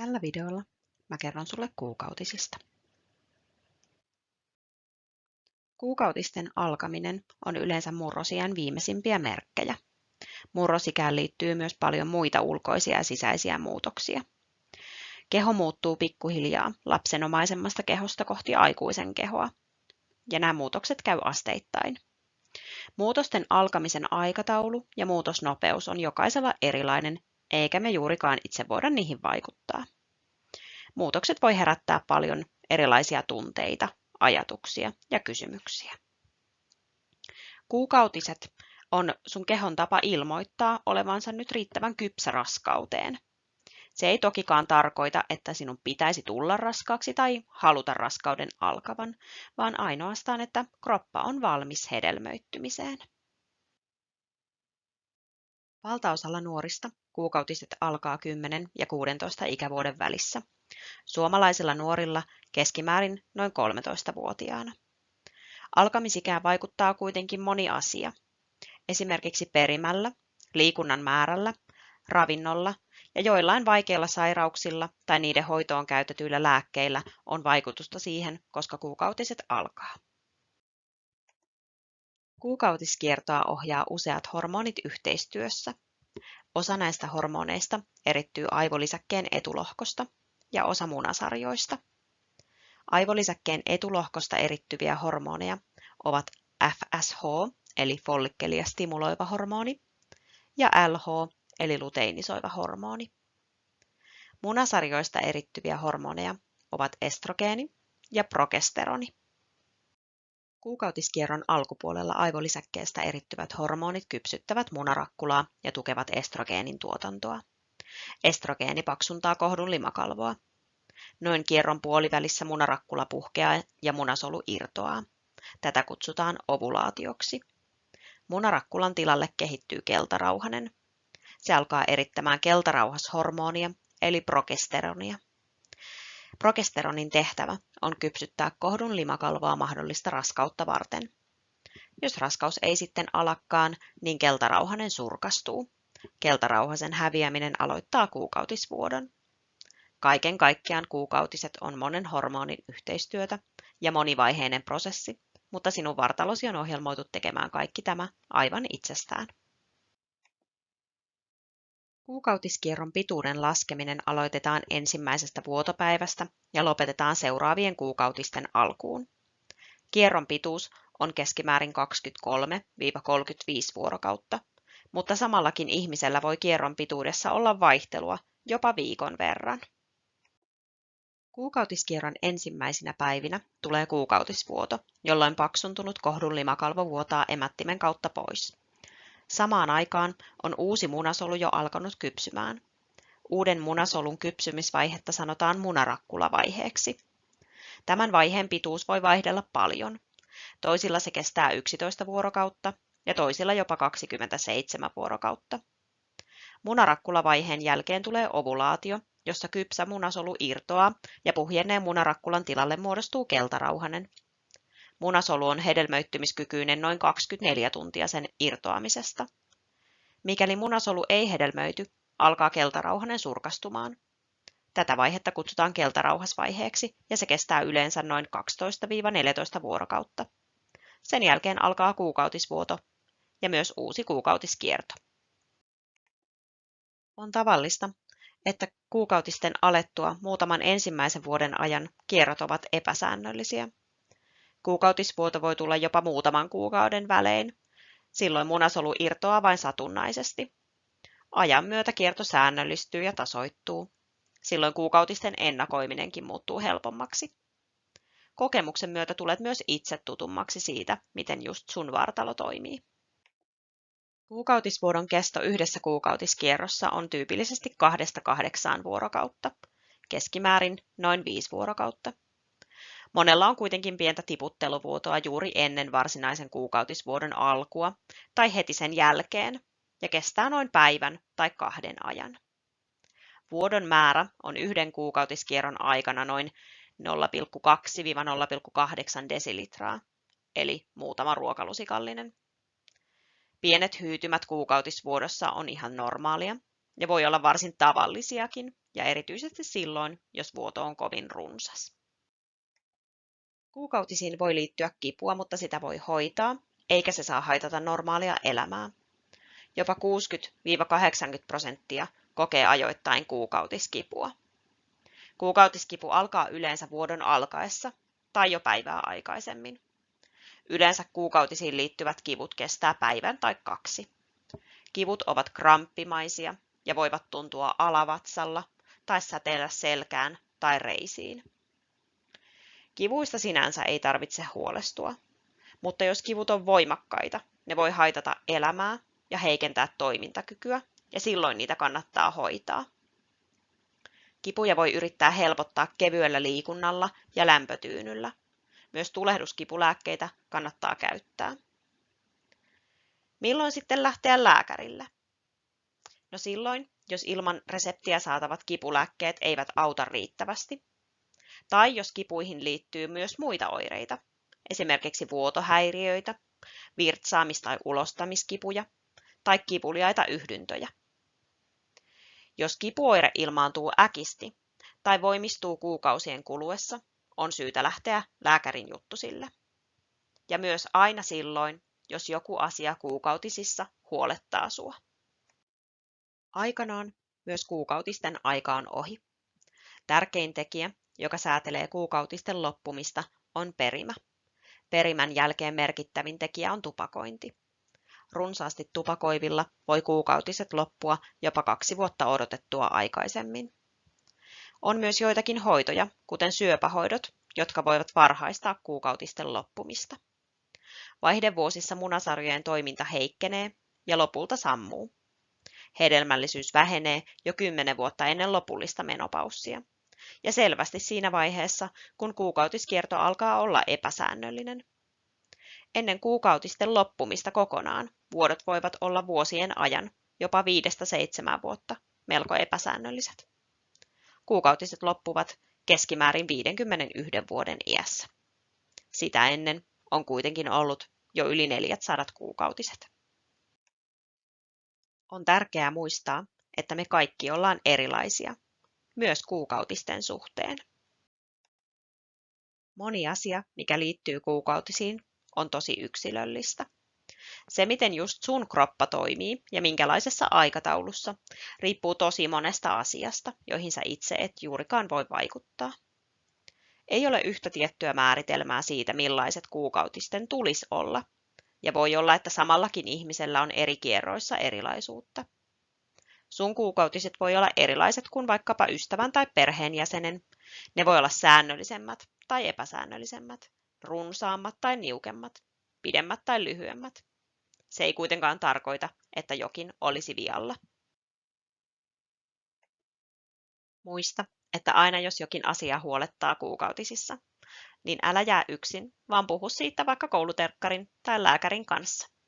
Tällä videolla mä kerron sulle kuukautisista. Kuukautisten alkaminen on yleensä murrosiän viimeisimpiä merkkejä. Murrosikään liittyy myös paljon muita ulkoisia ja sisäisiä muutoksia. Keho muuttuu pikkuhiljaa lapsenomaisemmasta kehosta kohti aikuisen kehoa, ja nämä muutokset käy asteittain. Muutosten alkamisen aikataulu ja muutosnopeus on jokaisella erilainen eikä me juurikaan itse voida niihin vaikuttaa. Muutokset voi herättää paljon erilaisia tunteita, ajatuksia ja kysymyksiä. Kuukautiset on sun kehon tapa ilmoittaa olevansa nyt riittävän kypsä raskauteen. Se ei tokikaan tarkoita, että sinun pitäisi tulla raskaaksi tai haluta raskauden alkavan, vaan ainoastaan, että kroppa on valmis hedelmöittymiseen. Valtaosalla nuorista kuukautiset alkaa 10 ja 16 ikävuoden välissä. Suomalaisilla nuorilla keskimäärin noin 13-vuotiaana. Alkamisikään vaikuttaa kuitenkin moni asia. Esimerkiksi perimällä, liikunnan määrällä, ravinnolla ja joillain vaikeilla sairauksilla tai niiden hoitoon käytetyillä lääkkeillä on vaikutusta siihen, koska kuukautiset alkaa. Kuukautiskiertoa ohjaa useat hormonit yhteistyössä. Osa näistä hormoneista erittyy aivolisäkkeen etulohkosta ja osa munasarjoista. Aivolisäkkeen etulohkosta erittyviä hormoneja ovat FSH eli follikkelia stimuloiva hormoni ja LH eli luteinisoiva hormoni. Munasarjoista erittyviä hormoneja ovat estrogeeni ja progesteroni. Kuukautiskierron alkupuolella aivolisäkkeestä erittyvät hormonit kypsyttävät munarakkulaa ja tukevat estrogeenin tuotantoa. Estrogeeni paksuntaa kohdun limakalvoa. Noin kierron puolivälissä munarakkula puhkeaa ja munasolu irtoaa. Tätä kutsutaan ovulaatioksi. Munarakkulan tilalle kehittyy keltarauhanen. Se alkaa erittämään keltarauhashormonia eli progesteronia. Progesteronin tehtävä on kypsyttää kohdun limakalvoa mahdollista raskautta varten. Jos raskaus ei sitten alakkaan, niin keltarauhanen surkastuu. Keltarauhasen häviäminen aloittaa kuukautisvuodon. Kaiken kaikkiaan kuukautiset on monen hormonin yhteistyötä ja monivaiheinen prosessi, mutta sinun vartalosi on ohjelmoitu tekemään kaikki tämä aivan itsestään. Kuukautiskierron pituuden laskeminen aloitetaan ensimmäisestä vuotopäivästä ja lopetetaan seuraavien kuukautisten alkuun. Kierron pituus on keskimäärin 23-35 vuorokautta, mutta samallakin ihmisellä voi kierron pituudessa olla vaihtelua jopa viikon verran. Kuukautiskierron ensimmäisinä päivinä tulee kuukautisvuoto, jolloin paksuntunut kohdun limakalvo vuotaa emättimen kautta pois. Samaan aikaan on uusi munasolu jo alkanut kypsymään. Uuden munasolun kypsymisvaihetta sanotaan munarakkulavaiheeksi. Tämän vaiheen pituus voi vaihdella paljon. Toisilla se kestää 11 vuorokautta ja toisilla jopa 27 vuorokautta. Munarakkulavaiheen jälkeen tulee ovulaatio, jossa kypsä munasolu irtoaa ja puhjenneen munarakkulan tilalle muodostuu keltarauhanen. Munasolu on hedelmöittymiskykyinen noin 24 tuntia sen irtoamisesta. Mikäli munasolu ei hedelmöity, alkaa keltarauhanen surkastumaan. Tätä vaihetta kutsutaan keltarauhasvaiheeksi ja se kestää yleensä noin 12-14 vuorokautta. Sen jälkeen alkaa kuukautisvuoto ja myös uusi kuukautiskierto. On tavallista, että kuukautisten alettua muutaman ensimmäisen vuoden ajan kierrot ovat epäsäännöllisiä. Kuukautisvuoto voi tulla jopa muutaman kuukauden välein. Silloin munasolu irtoaa vain satunnaisesti. Ajan myötä kierto säännöllistyy ja tasoittuu. Silloin kuukautisten ennakoiminenkin muuttuu helpommaksi. Kokemuksen myötä tulet myös itse tutummaksi siitä, miten just sun vartalo toimii. Kuukautisvuodon kesto yhdessä kuukautiskierrossa on tyypillisesti kahdesta kahdeksaan vuorokautta, keskimäärin noin viisi vuorokautta. Monella on kuitenkin pientä tiputteluvuotoa juuri ennen varsinaisen kuukautisvuodon alkua tai heti sen jälkeen ja kestää noin päivän tai kahden ajan. Vuodon määrä on yhden kuukautiskierron aikana noin 0,2-0,8 desilitraa, eli muutama ruokalusikallinen. Pienet hyytymät kuukautisvuodossa on ihan normaalia ja voi olla varsin tavallisiakin, ja erityisesti silloin, jos vuoto on kovin runsas. Kuukautisiin voi liittyä kipua, mutta sitä voi hoitaa, eikä se saa haitata normaalia elämää. Jopa 60-80 prosenttia kokee ajoittain kuukautiskipua. Kuukautiskipu alkaa yleensä vuodon alkaessa tai jo päivää aikaisemmin. Yleensä kuukautisiin liittyvät kivut kestää päivän tai kaksi. Kivut ovat kramppimaisia ja voivat tuntua alavatsalla tai säteillä selkään tai reisiin. Kivuista sinänsä ei tarvitse huolestua, mutta jos kivut on voimakkaita, ne voi haitata elämää ja heikentää toimintakykyä, ja silloin niitä kannattaa hoitaa. Kipuja voi yrittää helpottaa kevyellä liikunnalla ja lämpötyynyllä. Myös tulehduskipulääkkeitä kannattaa käyttää. Milloin sitten lähteä lääkärille? No silloin, jos ilman reseptiä saatavat kipulääkkeet eivät auta riittävästi, tai jos kipuihin liittyy myös muita oireita, esimerkiksi vuotohäiriöitä, virtsaamis- tai ulostamiskipuja tai kipuliaita yhdyntöjä. Jos kipuoire ilmaantuu äkisti tai voimistuu kuukausien kuluessa, on syytä lähteä lääkärin juttusille. Ja myös aina silloin, jos joku asia kuukautisissa huolettaa sua. Aikanaan myös kuukautisten aika on ohi. Tärkein tekijä, joka säätelee kuukautisten loppumista, on perimä. Perimän jälkeen merkittävin tekijä on tupakointi. Runsaasti tupakoivilla voi kuukautiset loppua jopa kaksi vuotta odotettua aikaisemmin. On myös joitakin hoitoja, kuten syöpähoidot, jotka voivat varhaistaa kuukautisten loppumista. Vaihdevuosissa munasarjojen toiminta heikkenee ja lopulta sammuu. Hedelmällisyys vähenee jo kymmenen vuotta ennen lopullista menopaussia. Ja selvästi siinä vaiheessa, kun kuukautiskierto alkaa olla epäsäännöllinen. Ennen kuukautisten loppumista kokonaan vuodot voivat olla vuosien ajan, jopa viidestä seitsemään vuotta, melko epäsäännölliset. Kuukautiset loppuvat keskimäärin 51 vuoden iässä. Sitä ennen on kuitenkin ollut jo yli 400 kuukautiset. On tärkeää muistaa, että me kaikki ollaan erilaisia, myös kuukautisten suhteen. Moni asia, mikä liittyy kuukautisiin, on tosi yksilöllistä. Se, miten just sun kroppa toimii ja minkälaisessa aikataulussa, riippuu tosi monesta asiasta, joihin sä itse et juurikaan voi vaikuttaa. Ei ole yhtä tiettyä määritelmää siitä, millaiset kuukautisten tulisi olla, ja voi olla, että samallakin ihmisellä on eri kierroissa erilaisuutta. Sun kuukautiset voi olla erilaiset kuin vaikkapa ystävän tai perheenjäsenen. Ne voi olla säännöllisemmät tai epäsäännöllisemmät, runsaammat tai niukemmat, pidemmät tai lyhyemmät. Se ei kuitenkaan tarkoita, että jokin olisi vialla. Muista, että aina jos jokin asia huolettaa kuukautisissa, niin älä jää yksin, vaan puhu siitä vaikka kouluterkkarin tai lääkärin kanssa.